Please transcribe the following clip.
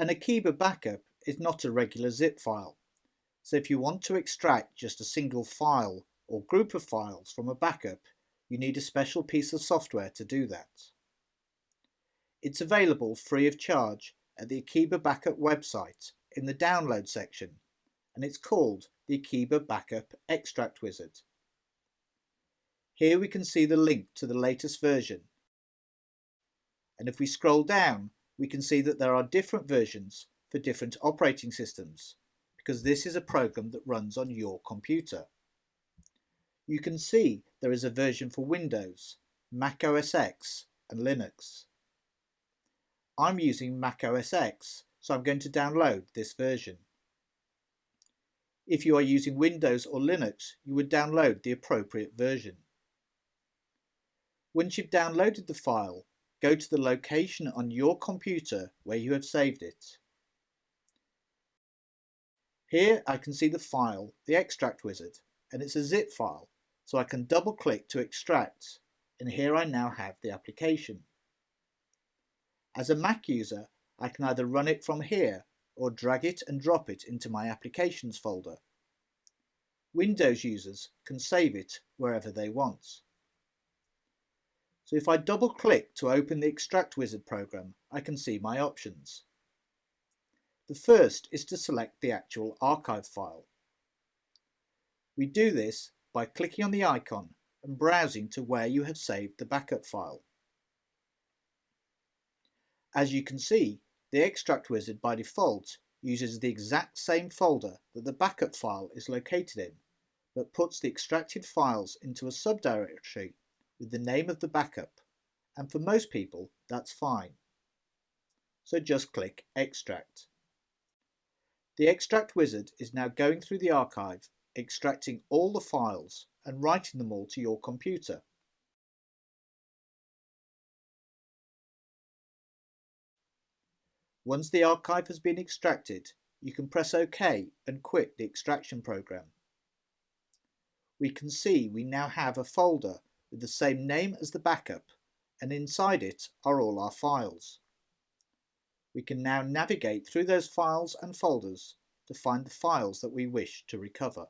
An Akeeba backup is not a regular zip file, so if you want to extract just a single file or group of files from a backup, you need a special piece of software to do that. It's available free of charge at the Akeeba Backup website in the download section and it's called the Akeeba Backup Extract Wizard. Here we can see the link to the latest version and if we scroll down we can see that there are different versions for different operating systems because this is a program that runs on your computer. You can see there is a version for Windows, Mac OS X and Linux. I'm using Mac OS X, so I'm going to download this version. If you are using Windows or Linux, you would download the appropriate version. Once you've downloaded the file, go to the location on your computer where you have saved it. Here I can see the file, the extract wizard, and it's a zip file, so I can double click to extract, and here I now have the application. As a Mac user, I can either run it from here or drag it and drop it into my applications folder. Windows users can save it wherever they want. So if I double click to open the Extract Wizard program, I can see my options. The first is to select the actual archive file. We do this by clicking on the icon and browsing to where you have saved the backup file. As you can see, the extract wizard by default uses the exact same folder that the backup file is located in, but puts the extracted files into a subdirectory with the name of the backup, and for most people that's fine. So just click Extract. The Extract wizard is now going through the archive, extracting all the files and writing them all to your computer. Once the archive has been extracted, you can press OK and quit the extraction program. We can see we now have a folder with the same name as the backup and inside it are all our files. We can now navigate through those files and folders to find the files that we wish to recover.